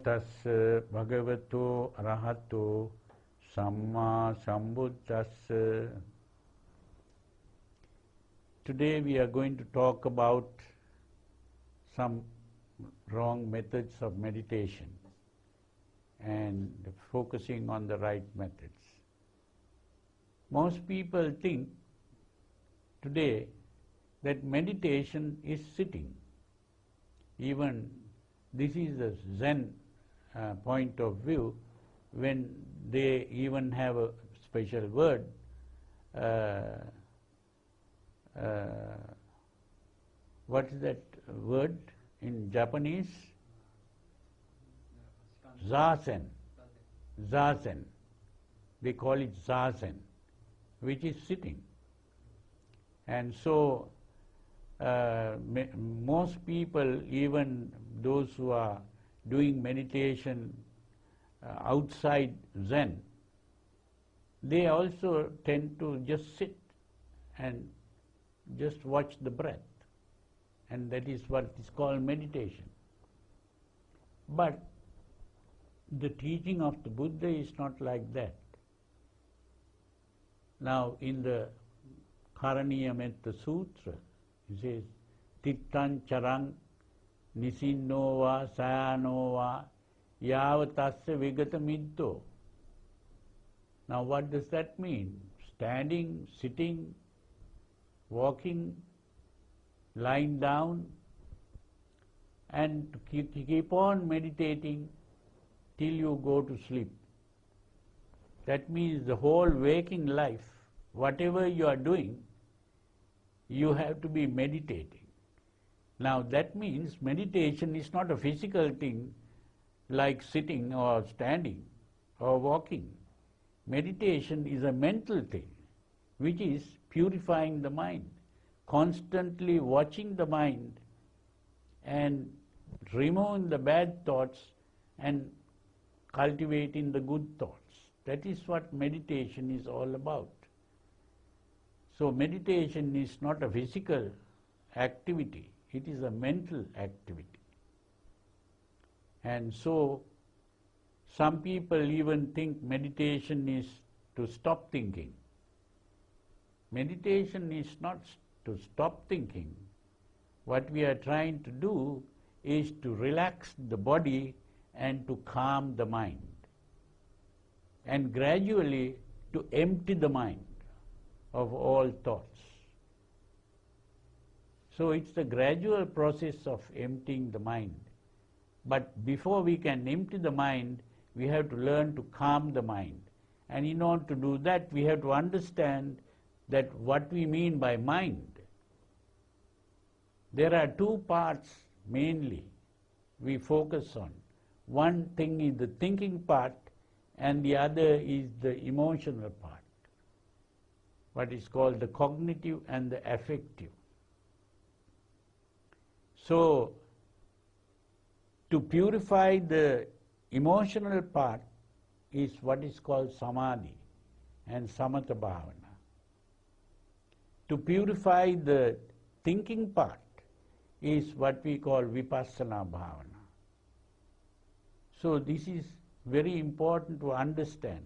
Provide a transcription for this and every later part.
නමෝ තස්ස භගවතු අරහතු සම්මා සම්බුද්දස්ස Today we are going to talk about some wrong methods of meditation and focusing on the right methods. Most people think today that meditation is sitting. Even this is a Zen uh, point of view when they even have a special word. Uh, uh, what is that word in Japanese? Zazen. Zazen. They call it Zazen, which is sitting. And so uh, most people, even those who are doing meditation uh, outside Zen, they also tend to just sit and just watch the breath. And that is what is called meditation. But the teaching of the Buddha is not like that. Now, in the Karaniyametta Sutra, he says, Tittan charang nisinova sayanova yavatasya vigata middo. Now what does that mean? Standing, sitting, walking, lying down, and to keep on meditating till you go to sleep. That means the whole waking life, whatever you are doing, you have to be meditating. Now that means meditation is not a physical thing like sitting or standing or walking. Meditation is a mental thing which is purifying the mind, constantly watching the mind and removing the bad thoughts and cultivating the good thoughts. That is what meditation is all about. So meditation is not a physical activity, it is a mental activity. And so some people even think meditation is to stop thinking. Meditation is not to stop thinking. What we are trying to do is to relax the body and to calm the mind and gradually to empty the mind of all thoughts. So it's the gradual process of emptying the mind. But before we can empty the mind, we have to learn to calm the mind. And in order to do that, we have to understand that what we mean by mind. There are two parts mainly we focus on. One thing is the thinking part and the other is the emotional part, what is called the cognitive and the affective. So, to purify the emotional part is what is called samadhi and samatha bhavana. To purify the thinking part is what we call vipassana bhavana. So this is very important to understand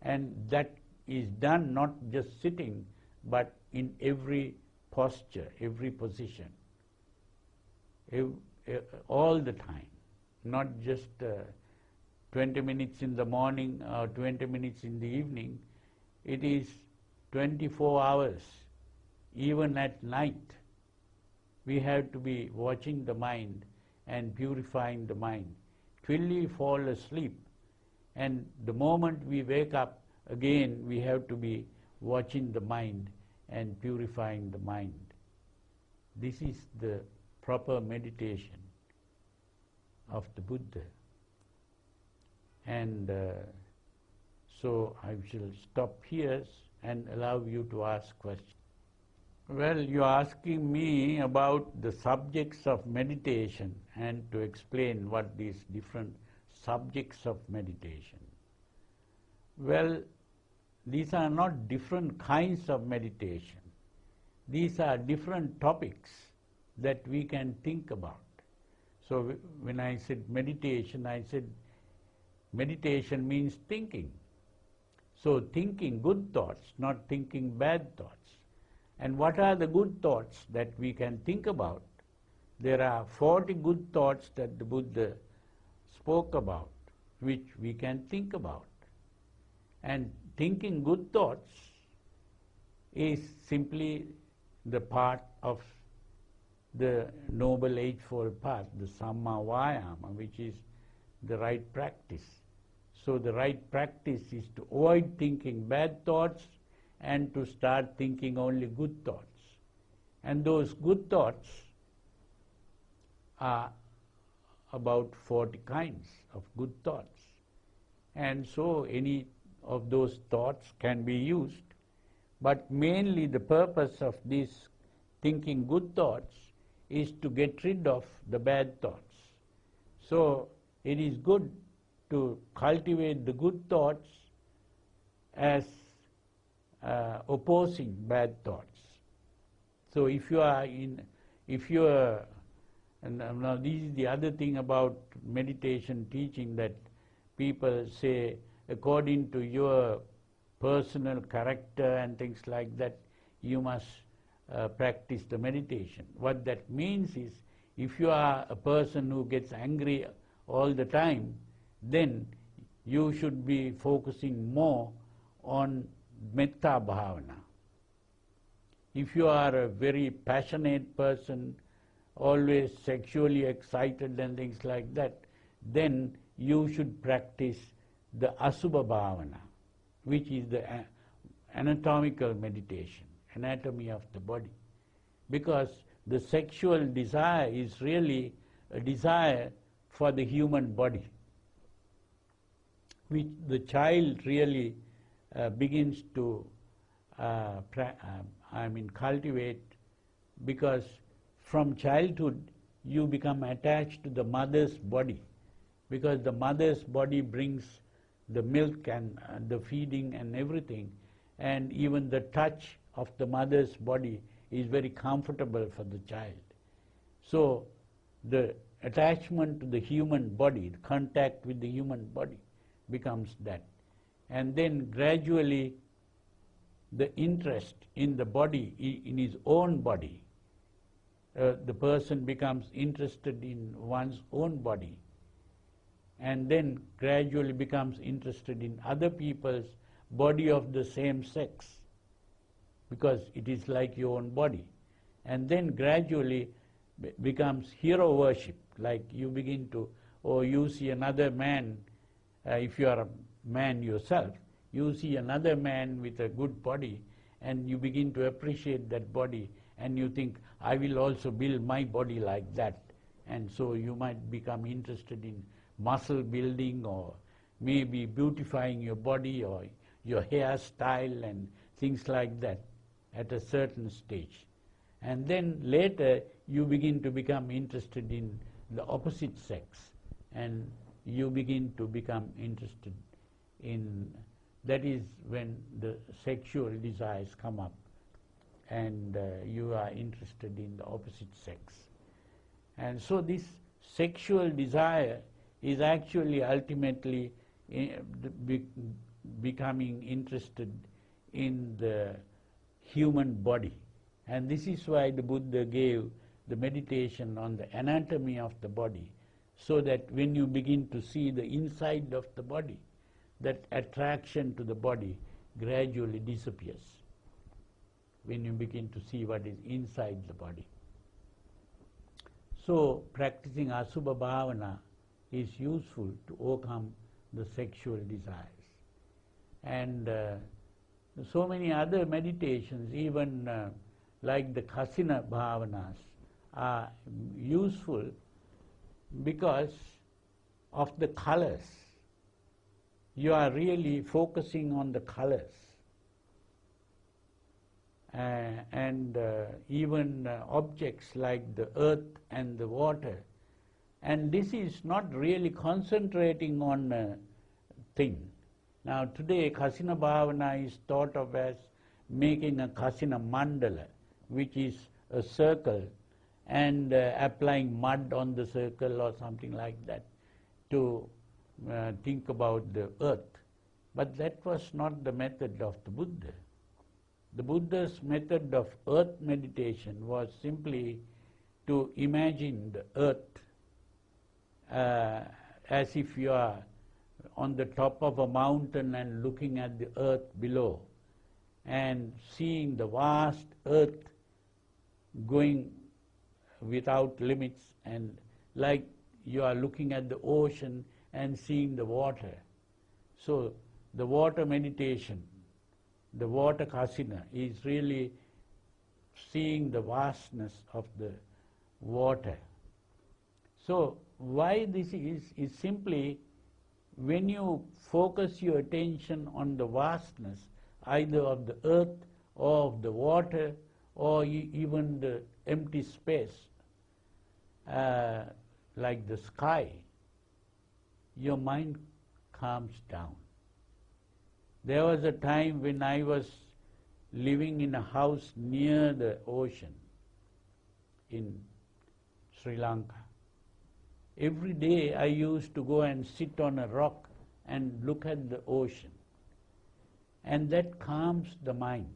and that is done not just sitting but in every posture, every position, all the time, not just uh, 20 minutes in the morning or 20 minutes in the evening. It is 24 hours, even at night. We have to be watching the mind and purifying the mind till we fall asleep. And the moment we wake up, again we have to be watching the mind and purifying the mind. This is the proper meditation of the Buddha. And uh, so I shall stop here and allow you to ask questions. Well, you're asking me about the subjects of meditation and to explain what these different subjects of meditation. Well, these are not different kinds of meditation. These are different topics that we can think about. So when I said meditation, I said meditation means thinking. So thinking good thoughts, not thinking bad thoughts. And what are the good thoughts that we can think about? There are 40 good thoughts that the Buddha spoke about, which we can think about. And thinking good thoughts is simply the part of the Noble Eightfold Path, the Samma Vayama, which is the right practice. So the right practice is to avoid thinking bad thoughts and to start thinking only good thoughts. And those good thoughts are about 40 kinds of good thoughts. And so any of those thoughts can be used. But mainly the purpose of this thinking good thoughts is to get rid of the bad thoughts. So it is good to cultivate the good thoughts as uh, opposing bad thoughts. So if you are in, if you are, and now this is the other thing about meditation teaching that people say according to your personal character and things like that, you must uh, practice the meditation. What that means is, if you are a person who gets angry all the time, then you should be focusing more on metta bhavana. If you are a very passionate person, always sexually excited and things like that, then you should practice the asubha bhavana, which is the anatomical meditation, anatomy of the body. Because the sexual desire is really a desire for the human body, which the child really uh, begins to, uh, uh, I mean, cultivate. Because from childhood you become attached to the mother's body. Because the mother's body brings the milk and uh, the feeding and everything. And even the touch of the mother's body is very comfortable for the child. So the attachment to the human body, the contact with the human body becomes that. And then gradually the interest in the body, in his own body, uh, the person becomes interested in one's own body and then gradually becomes interested in other people's body of the same sex because it is like your own body. And then gradually be- becomes hero worship, like you begin to, or you see another man, uh, if you are a man yourself, you see another man with a good body and you begin to appreciate that body and you think, I will also build my body like that. And so you might become interested in muscle building or maybe beautifying your body or your hairstyle and things like that at a certain stage. And then later you begin to become interested in the opposite sex and you begin to become interested in that is when the sexual desires come up and uh, you are interested in the opposite sex. And so this sexual desire is actually ultimately eh, the be- becoming interested in the human body. And this is why the Buddha gave the meditation on the anatomy of the body, so that when you begin to see the inside of the body, that attraction to the body gradually disappears when you begin to see what is inside the body. So, practicing Asubha Bhavana is useful to overcome the sexual desires. And uh, so many other meditations, even uh, like the Kasina Bhavanas, are useful because of the colors. You are really focusing on the colors. Uh, and uh, even uh, objects like the earth and the water. And this is not really concentrating on a thing. Now today Kasina Bhavana is thought of as making a Kasina Mandala, which is a circle and uh, applying mud on the circle or something like that to uh, think about the earth. But that was not the method of the Buddha. The Buddha's method of earth meditation was simply to imagine the earth uh, as if you are on the top of a mountain and looking at the earth below and seeing the vast earth going without limits and like you are looking at the ocean and seeing the water. So the water meditation, the water kasina is really seeing the vastness of the water. So why this is, is simply when you focus your attention on the vastness, either of the earth or of the water or even the empty space, uh, like the sky, your mind calms down. There was a time when I was living in a house near the ocean in Sri Lanka. Every day I used to go and sit on a rock and look at the ocean. And that calms the mind.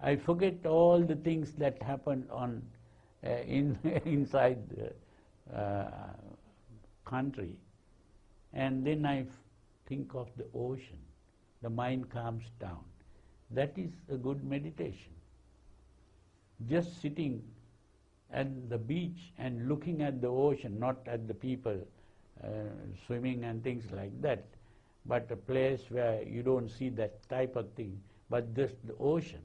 I forget all the things that happened on uh, in inside the uh, country, and then I think of the ocean. The mind calms down. That is a good meditation. Just sitting at the beach and looking at the ocean, not at the people uh, swimming and things like that, but a place where you don't see that type of thing, but just the ocean.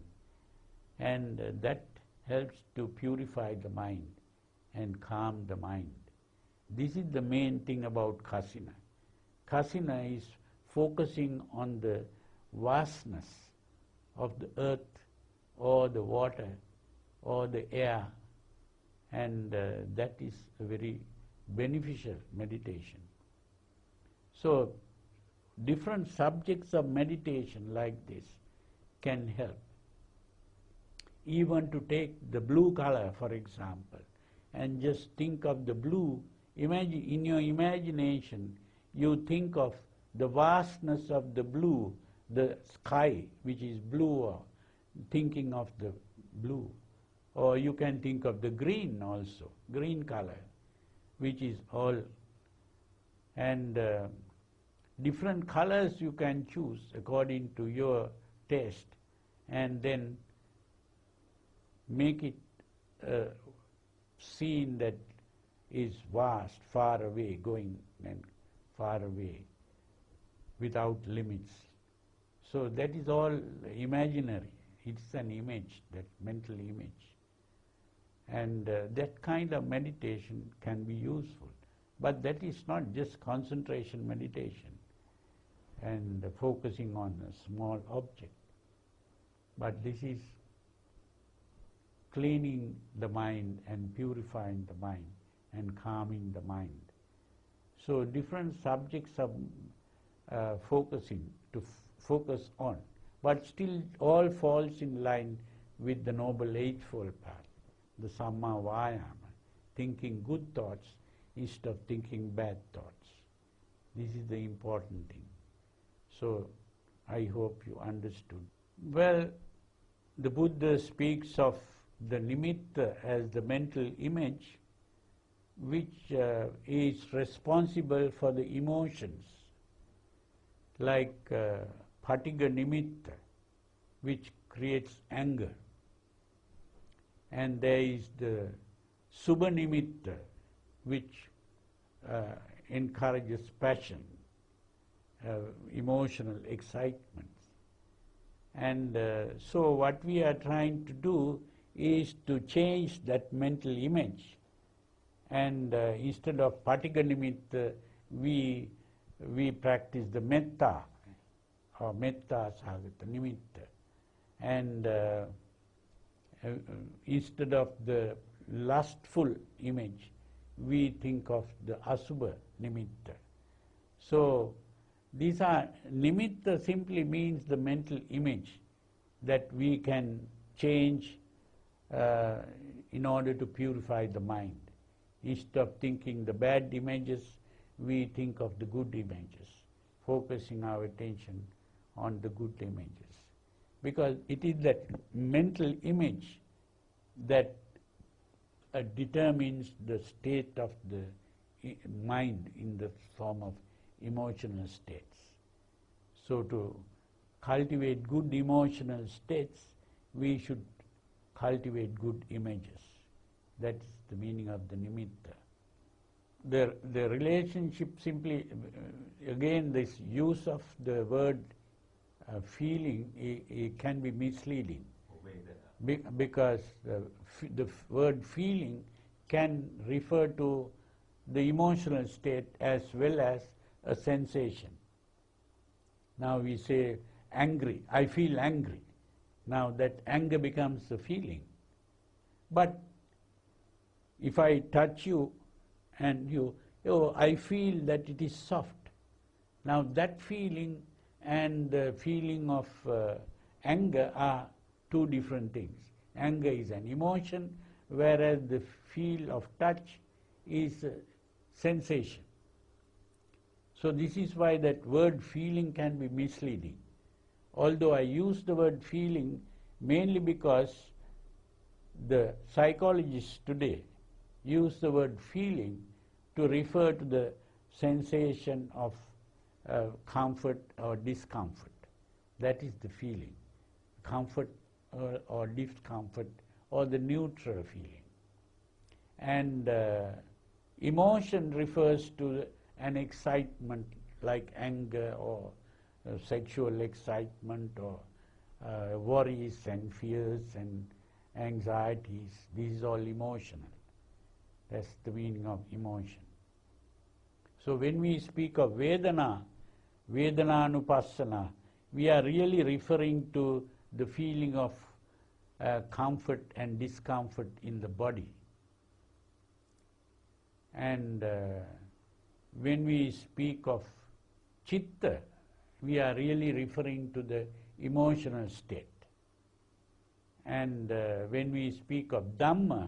And uh, that helps to purify the mind and calm the mind. This is the main thing about kasina. Kasina is focusing on the vastness of the earth or the water or the air and uh, that is a very beneficial meditation. So different subjects of meditation like this can help. Even to take the blue color, for example, and just think of the blue, imagine in your imagination, you think of the vastness of the blue, the sky which is blue, thinking of the blue. Or you can think of the green also, green color, which is all. And uh, different colors you can choose according to your taste and then make it a scene that is vast, far away, going and far away, without limits. So that is all imaginary. It's an image, that mental image. And uh, that kind of meditation can be useful. But that is not just concentration meditation and uh, focusing on a small object. But this is cleaning the mind and purifying the mind and calming the mind. So different subjects of uh, focusing to focus on, but still all falls in line with the Noble Eightfold Path, the Samma Vayama, thinking good thoughts instead of thinking bad thoughts. This is the important thing. So I hope you understood. Well, the Buddha speaks of the nimitta as the mental image which uh, is responsible for the emotions, like uh, patigha nimitta, which creates anger. And there is the Subhanimitta, which uh, encourages passion, uh, emotional excitement. And uh, so what we are trying to do is to change that mental image. And uh, instead of nimitta, we, we practice the metta, or metta sagata nimitta. And uh, instead of the lustful image, we think of the asubha nimitta. So these are nimitta simply means the mental image that we can change uh, in order to purify the mind. Instead of thinking the bad images, we think of the good images, focusing our attention on the good images. Because it is that mental image that uh, determines the state of the mind in the form of emotional states. So to cultivate good emotional states, we should cultivate good images. That's the meaning of the nimitta. The, the relationship simply, uh, again, this use of the word uh, feeling i- i- can be misleading be- because the, the word feeling can refer to the emotional state as well as a sensation. Now we say angry, I feel angry. Now that anger becomes a feeling. But if I touch you and you, oh, I feel that it is soft. Now that feeling and the feeling of uh, anger are two different things. Anger is an emotion, whereas the feel of touch is sensation. So this is why that word feeling can be misleading. Although I use the word feeling mainly because the psychologists today use the word feeling to refer to the sensation of uh, comfort or discomfort. That is the feeling. Comfort or, or discomfort or the neutral feeling. And uh, emotion refers to an excitement like anger or uh, sexual excitement or uh, worries and fears and anxieties. This is all emotional. That's the meaning of emotion. So when we speak of Vedana, Vedananupassana, we are really referring to the feeling of uh, comfort and discomfort in the body. And uh, when we speak of Chitta, we are really referring to the emotional state. And uh, when we speak of Dhamma,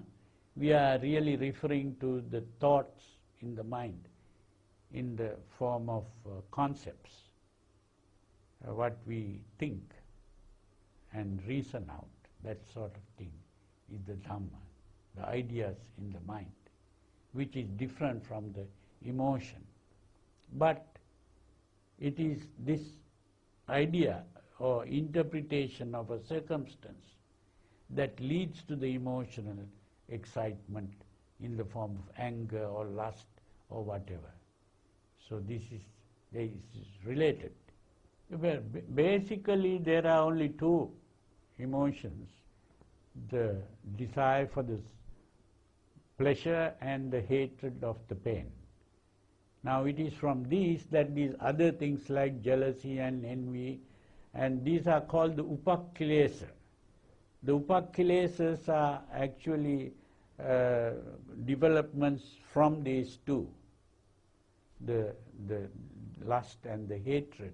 we are really referring to the thoughts in the mind in the form of uh, concepts, uh, what we think and reason out, that sort of thing is the Dhamma, the ideas in the mind, which is different from the emotion. But it is this idea or interpretation of a circumstance that leads to the emotional excitement in the form of anger or lust or whatever. So this is, this is related. Well, basically there are only two emotions, the desire for the pleasure and the hatred of the pain. Now it is from these that these other things like jealousy and envy, and these are called the upakkilesa. The upakkilesas are actually uh, developments from these two, the, the lust and the hatred.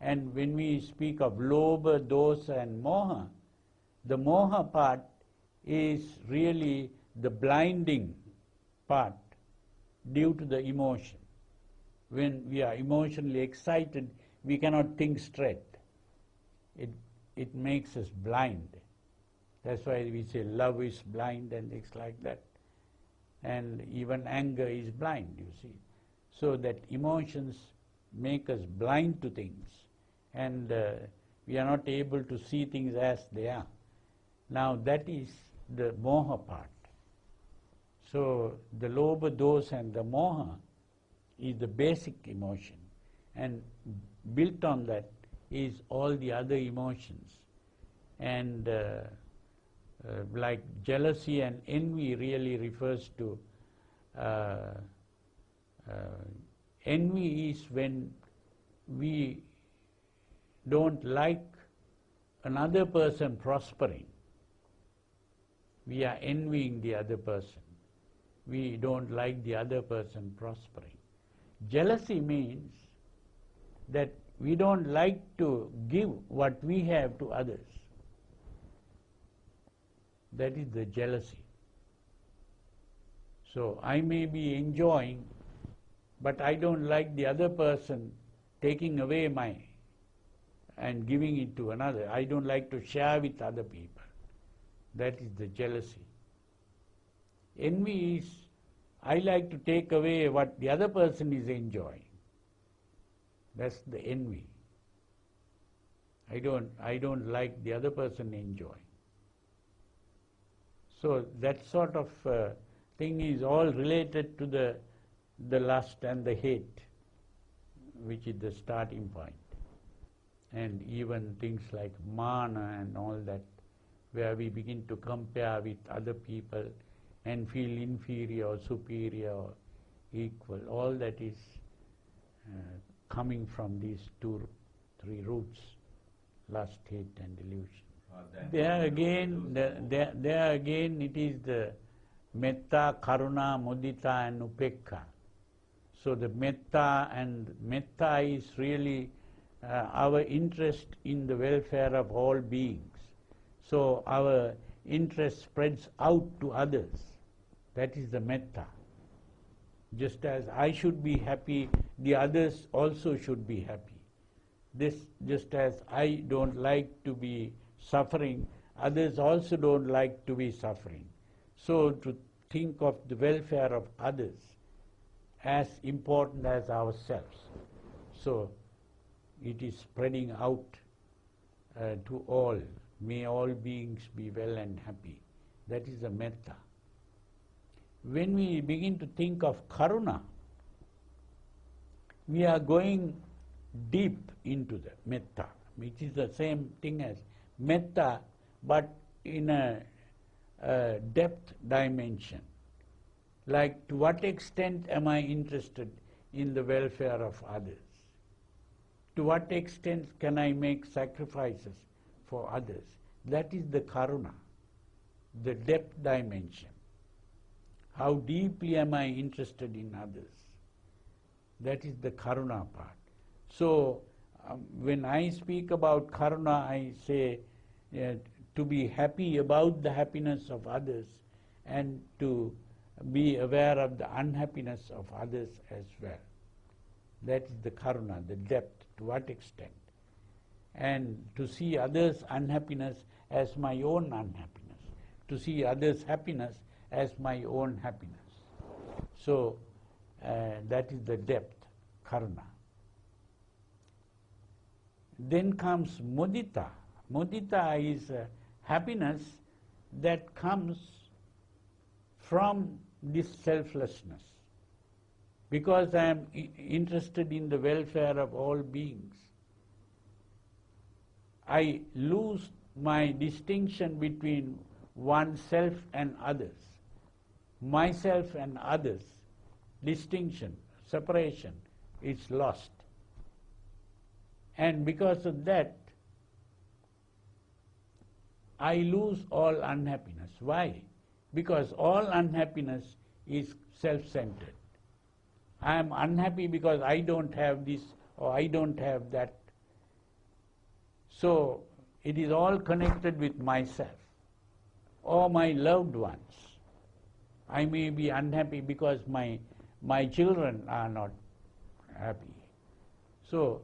And when we speak of lobha, dosa and moha, the moha part is really the blinding part due to the emotion. When we are emotionally excited, we cannot think straight. It, it makes us blind. That's why we say love is blind and things like that. And even anger is blind, you see. So that emotions make us blind to things and uh, we are not able to see things as they are. Now that is the moha part. So the lobha, dosa and the moha is the basic emotion and built on that is all the other emotions. And uh, uh, like jealousy and envy really refers to uh, Uh, envy is when we don't like another person prospering. We are envying the other person. We don't like the other person prospering. Jealousy means that we don't like to give what we have to others. That is the jealousy. So I may be enjoying, but I don't like the other person taking away my and giving it to another. I don't like to share with other people. That is the jealousy. Envy is I like to take away what the other person is enjoying. That's the envy. I don't, I don't like the other person enjoying. So that sort of uh, thing is all related to the, the lust and the hate, which is the starting point. And even things like mana and all that, where we begin to compare with other people and feel inferior or superior or equal. All that is uh, coming from these two, three roots, lust, hate and delusion. There again, the, there, there again it is the metta, karuna, mudita and upekka. So the metta and metta is really uh, our interest in the welfare of all beings. So our interest spreads out to others. That is the metta. Just as I should be happy, the others also should be happy. This, just as I don't like to be suffering, others also don't like to be suffering. So to think of the welfare of others as important as ourselves. So it is spreading out uh, to all. May all beings be well and happy. That is the metta. When we begin to think of karuna, we are going deep into the metta, which is the same thing as metta, but in a, a depth dimension. Like to what extent am I interested in the welfare of others? To what extent can I make sacrifices for others? That is the karuna, the depth dimension. How deeply am I interested in others? That is the karuna part. So, um, when I speak about karuna, I say uh, to be happy about the happiness of others and to be aware of the unhappiness of others as well. That is the karuna, the depth, to what extent. And to see others' unhappiness as my own unhappiness, to see others' happiness as my own happiness. So uh, that is the depth, karuna. Then comes mudita. Mudita is uh, happiness that comes from this selflessness. Because I am interested in the welfare of all beings, I lose my distinction between oneself and others. Myself and others, distinction, separation, is lost. And because of that, I lose all unhappiness. Why? Because all unhappiness is self-centered. I am unhappy because I don't have this or I don't have that. So it is all connected with myself or my loved ones. I may be unhappy because my, my children are not happy. So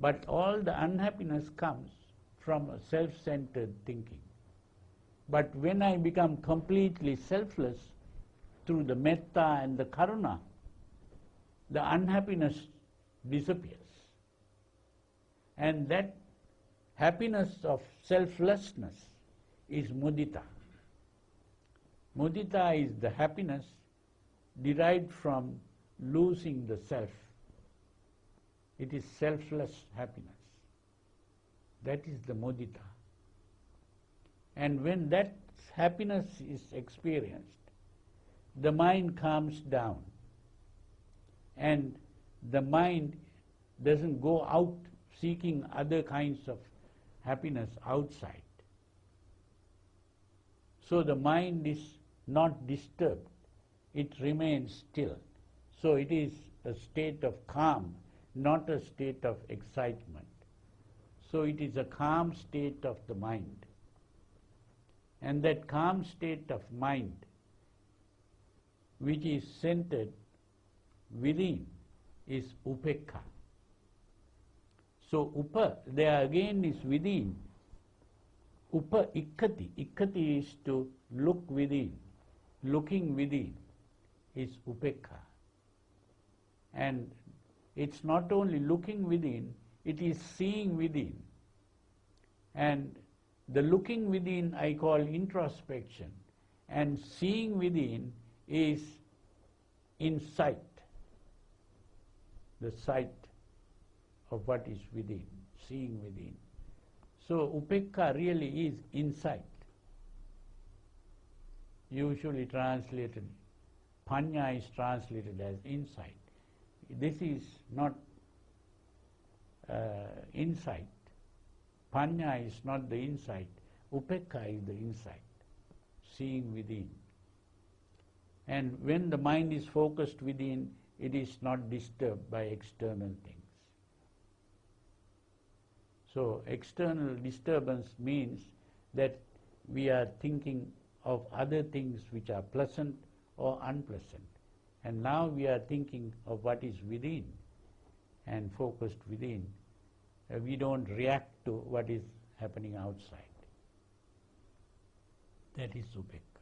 but all the unhappiness comes from self-centered thinking. But when I become completely selfless through the metta and the karuna, the unhappiness disappears. And that happiness of selflessness is mudita. Mudita is the happiness derived from losing the self it is selfless happiness. That is the mudita. And when that happiness is experienced, the mind calms down. And the mind doesn't go out seeking other kinds of happiness outside. So the mind is not disturbed, it remains still. So it is a state of calm not a state of excitement. So it is a calm state of the mind. And that calm state of mind, which is centered within, is upekha. So upa, there again is within. Upa ikkati. Ikkati is to look within. Looking within is upekha. And it's not only looking within, it is seeing within. And the looking within I call introspection, and seeing within is insight, the sight of what is within, seeing within. So upekka really is insight. Usually translated, panya is translated as insight. This is not uh, insight. Panya is not the insight. Upekka is the insight, seeing within. And when the mind is focused within, it is not disturbed by external things. So external disturbance means that we are thinking of other things which are pleasant or unpleasant. And now we are thinking of what is within and focused within. We don't react to what is happening outside. That is Upekka.